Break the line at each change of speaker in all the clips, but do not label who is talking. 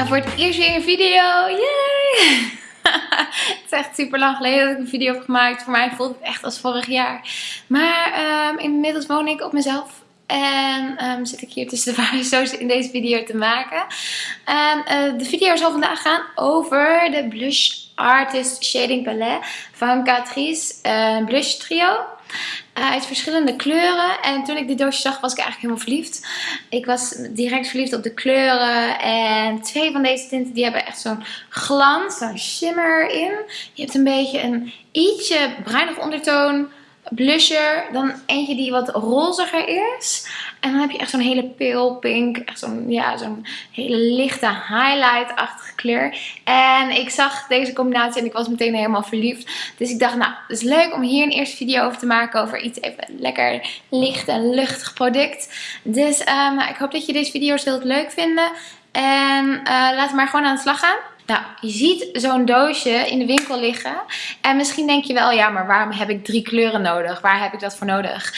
Nou, voor het eerst weer een video. Yay! het is echt super lang geleden dat ik een video heb gemaakt. Voor mij voelt het echt als vorig jaar. Maar um, inmiddels woon ik op mezelf. En um, zit ik hier tussen de variëzo's in deze video te maken. En uh, de video zal vandaag gaan over de Blush Artist Shading Palette van Catrice. Uh, blush trio. Uh, uit verschillende kleuren. En toen ik dit doosje zag was ik eigenlijk helemaal verliefd. Ik was direct verliefd op de kleuren. En twee van deze tinten die hebben echt zo'n glans, zo'n shimmer in. Je hebt een beetje een ietsje bruinig ondertoon blusher. Dan eentje die wat roziger is. En dan heb je echt zo'n hele pale pink. Echt zo'n ja, zo'n hele lichte highlight-achtige kleur. En ik zag deze combinatie en ik was meteen helemaal verliefd. Dus ik dacht, nou, het is leuk om hier een eerste video over te maken. Over iets even lekker licht en luchtig product. Dus um, ik hoop dat je deze video's heel leuk vinden. En uh, laten we maar gewoon aan de slag gaan. Nou, je ziet zo'n doosje in de winkel liggen. En misschien denk je wel, ja, maar waarom heb ik drie kleuren nodig? Waar heb ik dat voor nodig?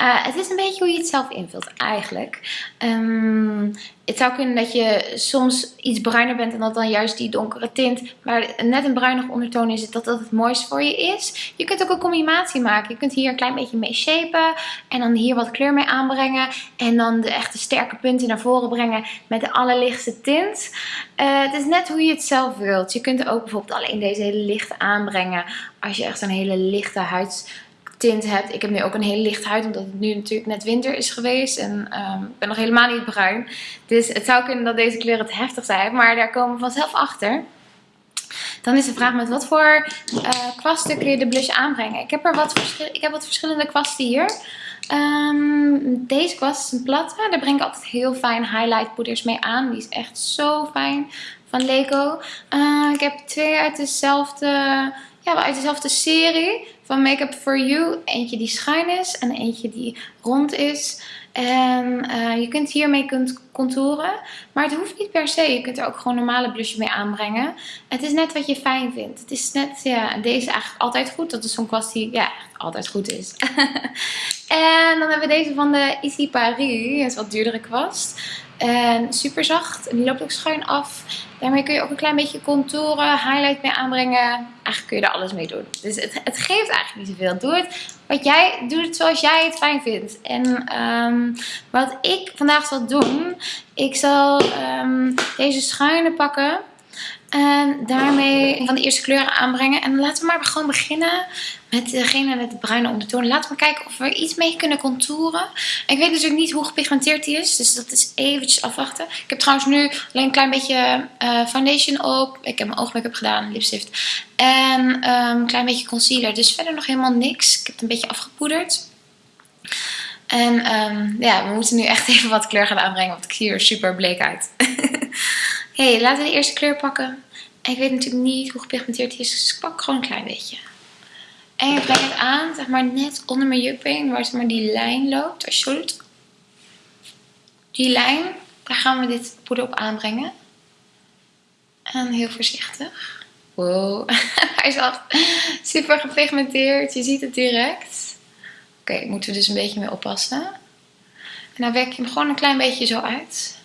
Uh, het is een beetje hoe je het zelf invult eigenlijk. Um, het zou kunnen dat je soms iets bruiner bent en dat dan juist die donkere tint, maar net een bruinig ondertoon is, dat dat het mooiste voor je is. Je kunt ook een combinatie maken. Je kunt hier een klein beetje mee shapen en dan hier wat kleur mee aanbrengen en dan de echte sterke punten naar voren brengen met de allerlichtste tint. Uh, het is net hoe je het zelf wilt. Je kunt ook bijvoorbeeld alleen deze hele lichte aanbrengen als je echt een hele lichte huids tint hebt. Ik heb nu ook een hele lichte huid, omdat het nu natuurlijk net winter is geweest. En um, ik ben nog helemaal niet bruin. Dus het zou kunnen dat deze kleuren het heftig zijn. Maar daar komen we vanzelf achter. Dan is de vraag met wat voor uh, kwasten kun je de blush aanbrengen. Ik heb er wat, ik heb wat verschillende kwasten hier. Um, deze kwast is een platte. Daar breng ik altijd heel fijn highlight poeders mee aan. Die is echt zo fijn van Lego. Uh, ik heb twee uit dezelfde, ja, uit dezelfde serie van Makeup For You. Eentje die schuin is en eentje die rond is. En uh, je kunt hiermee kunt contouren. Maar het hoeft niet per se. Je kunt er ook gewoon normale blush mee aanbrengen. Het is net wat je fijn vindt. Het is net, ja, deze eigenlijk altijd goed. Dat is zo'n kwast die, ja, altijd goed is. en dan hebben we deze van de Easy Paris. Dat is wat duurdere kwast. En super zacht. En die loopt ook schuin af. Daarmee kun je ook een klein beetje contouren, highlight mee aanbrengen. Eigenlijk kun je er alles mee doen. Dus het, het geeft eigenlijk niet zoveel. Doe het, wat jij, doe het zoals jij het fijn vindt. En um, wat ik vandaag zal doen. Ik zal um, deze schuine pakken. En daarmee van de eerste kleuren aanbrengen. En laten we maar gewoon beginnen met degene met de bruine ondertoon. Laten we kijken of we iets mee kunnen contouren. Ik weet natuurlijk niet hoe gepigmenteerd die is. Dus dat is eventjes afwachten. Ik heb trouwens nu alleen een klein beetje uh, foundation op. Ik heb mijn oogmake-up gedaan, lipstift. En um, een klein beetje concealer. Dus verder nog helemaal niks. Ik heb het een beetje afgepoederd. En um, ja, we moeten nu echt even wat kleur gaan aanbrengen. Want ik zie er super bleek uit. Oké, okay, laten we de eerste kleur pakken. En ik weet natuurlijk niet hoe gepigmenteerd die is. Dus ik pak gewoon een klein beetje. En ik breng het aan, zeg maar net onder mijn jupping, waar zeg maar die lijn loopt. Als je doet. Die lijn, daar gaan we dit poeder op aanbrengen. En heel voorzichtig. Wow, hij is echt super gepigmenteerd. Je ziet het direct. Oké, moeten we dus een beetje mee oppassen. En dan werk je hem gewoon een klein beetje zo uit.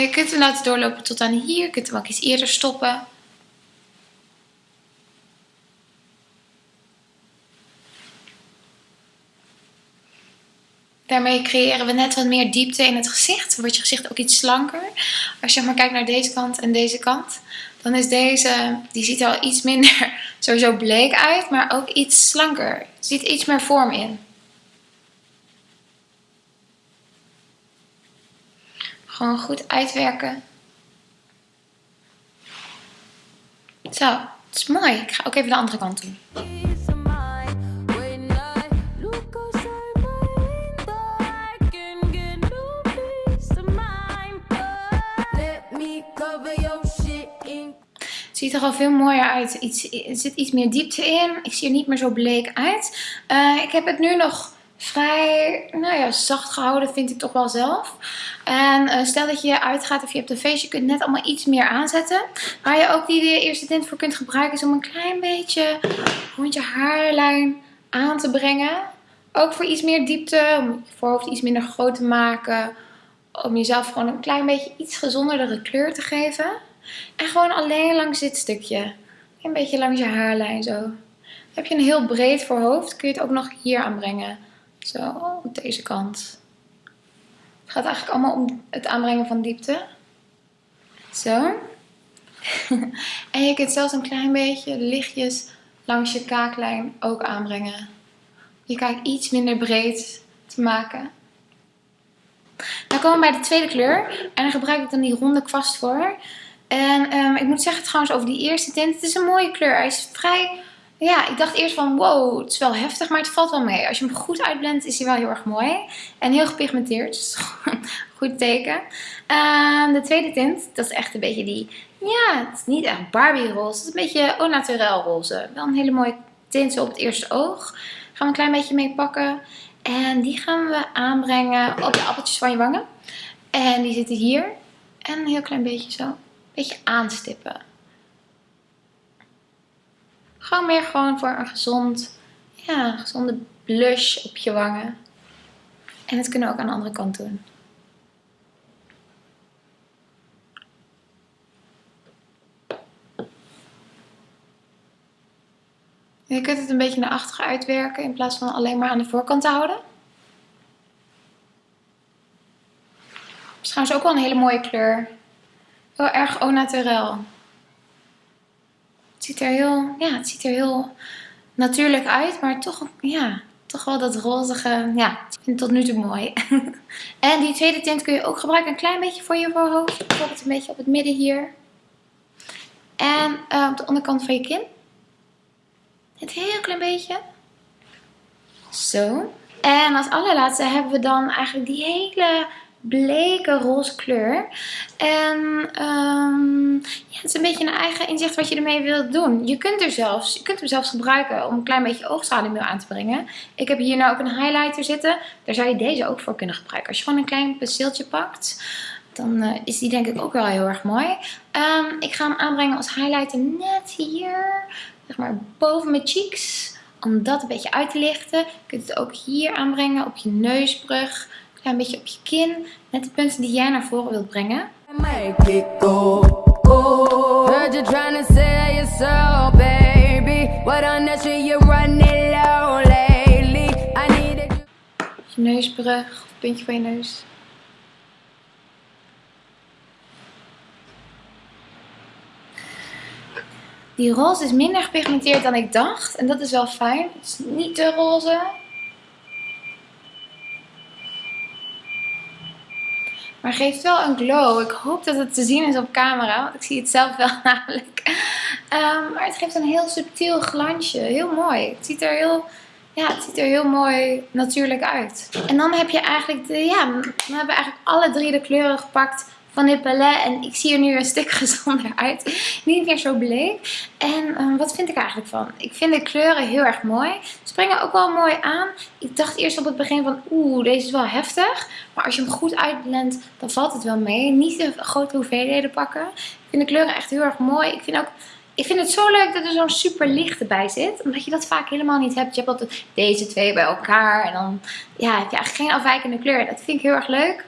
Je kunt hem laten doorlopen tot aan hier. Je kunt hem ook iets eerder stoppen. Daarmee creëren we net wat meer diepte in het gezicht. Wordt je gezicht ook iets slanker. Als je maar kijkt naar deze kant en deze kant. Dan is deze, die ziet er al iets minder sowieso bleek uit. Maar ook iets slanker. Er zit iets meer vorm in. Gewoon goed uitwerken. Zo, het is mooi. Ik ga ook even de andere kant doen. Het ziet er al veel mooier uit. Iets, er zit iets meer diepte in. Ik zie er niet meer zo bleek uit. Uh, ik heb het nu nog vrij nou ja, zacht gehouden, vind ik toch wel zelf. En uh, stel dat je uitgaat of je hebt een feestje, je kunt net allemaal iets meer aanzetten. Waar je ook die eerste tint voor kunt gebruiken is om een klein beetje rond je haarlijn aan te brengen. Ook voor iets meer diepte, om je voorhoofd iets minder groot te maken om jezelf gewoon een klein beetje iets gezonderdere kleur te geven. En gewoon alleen langs dit stukje. Een beetje langs je haarlijn zo. Heb je een heel breed voorhoofd, kun je het ook nog hier aanbrengen. Zo, op deze kant. Het gaat eigenlijk allemaal om het aanbrengen van diepte. Zo. en je kunt zelfs een klein beetje lichtjes langs je kaaklijn ook aanbrengen. Je kaak iets minder breed te maken. Dan komen we bij de tweede kleur. En daar gebruik ik dan die ronde kwast voor. En um, ik moet zeggen trouwens over die eerste tint. Het is een mooie kleur. Hij is vrij... Ja, ik dacht eerst van wow, het is wel heftig, maar het valt wel mee. Als je hem goed uitblendt is hij wel heel erg mooi. En heel gepigmenteerd, dus goed teken. Um, de tweede tint, dat is echt een beetje die... Ja, het is niet echt Barbie roze. Het is een beetje au naturel roze. Wel een hele mooie tint op het eerste oog. Gaan we een klein beetje mee pakken. En die gaan we aanbrengen op de appeltjes van je wangen. En die zitten hier. En een heel klein beetje zo. Een beetje aanstippen. Gewoon meer gewoon voor een gezond, ja, gezonde blush op je wangen. En dat kunnen we ook aan de andere kant doen. Je kunt het een beetje naar achteren uitwerken in plaats van alleen maar aan de voorkant te houden. Het is trouwens ook wel een hele mooie kleur. Heel erg au naturel. Het ziet er heel, ja, het ziet er heel natuurlijk uit, maar toch, ja, toch wel dat rozige. Ja, ik vind het tot nu toe mooi. en die tweede tint kun je ook gebruiken een klein beetje voor je voorhoofd. Bijvoorbeeld een beetje op het midden hier. En uh, op de onderkant van je kin. Een heel klein beetje. Zo. En als allerlaatste hebben we dan eigenlijk die hele bleke roze kleur. En um, ja, het is een beetje een eigen inzicht wat je ermee wilt doen. Je kunt, er zelfs, je kunt hem zelfs gebruiken om een klein beetje oogschaduw aan te brengen. Ik heb hier nou ook een highlighter zitten. Daar zou je deze ook voor kunnen gebruiken. Als je gewoon een klein penseeltje pakt, dan uh, is die denk ik ook wel heel erg mooi. Um, ik ga hem aanbrengen als highlighter net hier zeg maar boven mijn cheeks. Om dat een beetje uit te lichten. Je kunt het ook hier aanbrengen op je neusbrug. Een beetje op je kin. Net de punten die jij naar voren wilt brengen. Je neusbrug, puntje van je neus. Die roze is minder gepigmenteerd dan ik dacht. En dat is wel fijn. Het is niet te roze. Maar geeft wel een glow. Ik hoop dat het te zien is op camera. Want ik zie het zelf wel namelijk. Um, maar het geeft een heel subtiel glansje. Heel mooi. Het ziet er heel... Ja, het ziet er heel mooi natuurlijk uit. En dan heb je eigenlijk de, ja, we hebben eigenlijk alle drie de kleuren gepakt van dit palet. En ik zie er nu een stuk gezonder uit. Niet meer zo bleek. En um, wat vind ik eigenlijk van? Ik vind de kleuren heel erg mooi. Springen ook wel mooi aan. Ik dacht eerst op het begin van oeh, deze is wel heftig. Maar als je hem goed uitblendt, dan valt het wel mee. Niet de grote hoeveelheden pakken. Ik vind de kleuren echt heel erg mooi. Ik vind ook... Ik vind het zo leuk dat er zo'n super lichte bij zit. Omdat je dat vaak helemaal niet hebt. Je hebt altijd deze twee bij elkaar. En dan ja, heb je eigenlijk geen afwijkende kleur. Dat vind ik heel erg leuk.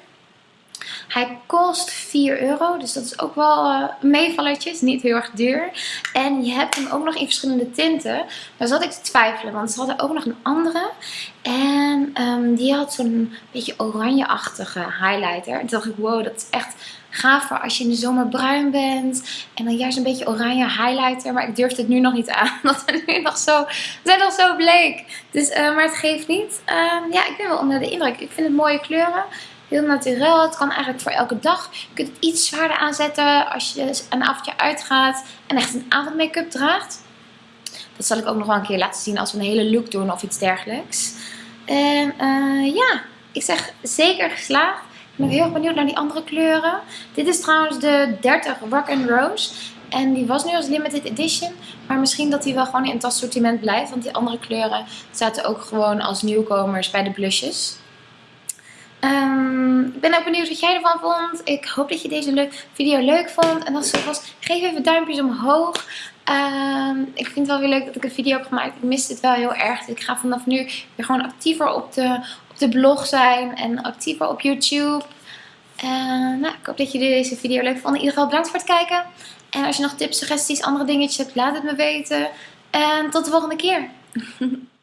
Hij kost 4 euro, dus dat is ook wel uh, een is niet heel erg duur. En je hebt hem ook nog in verschillende tinten. Daar zat ik te twijfelen, want ze hadden ook nog een andere. En um, die had zo'n beetje oranje-achtige highlighter. En toen dacht ik, wow, dat is echt gaaf voor als je in de zomer bruin bent. En dan juist een beetje oranje highlighter. Maar ik durf het nu nog niet aan. Want we, nu nog zo, zijn nog zo bleek. Dus, uh, maar het geeft niet. Uh, ja, ik ben wel onder de indruk. Ik vind het mooie kleuren. Heel natuurlijk. Het kan eigenlijk voor elke dag. Je kunt het iets zwaarder aanzetten als je een avondje uitgaat en echt een avondmake-up draagt. Dat zal ik ook nog wel een keer laten zien als we een hele look doen of iets dergelijks. En uh, ja, ik zeg zeker geslaagd. Ik ben heel erg benieuwd naar die andere kleuren. Dit is trouwens de 30 Rock and Rose. En die was nu als limited edition. Maar misschien dat die wel gewoon in het assortiment blijft. Want die andere kleuren zaten ook gewoon als nieuwkomers bij de blushes. Um, ik ben ook benieuwd wat jij ervan vond. Ik hoop dat je deze video leuk vond. En als het zo was, geef even duimpjes omhoog. Um, ik vind het wel weer leuk dat ik een video heb gemaakt. Ik mis dit wel heel erg. Ik ga vanaf nu weer gewoon actiever op de, op de blog zijn. En actiever op YouTube. En nou, ik hoop dat jullie deze video leuk vonden. In ieder geval bedankt voor het kijken. En als je nog tips, suggesties, andere dingetjes hebt, laat het me weten. En tot de volgende keer.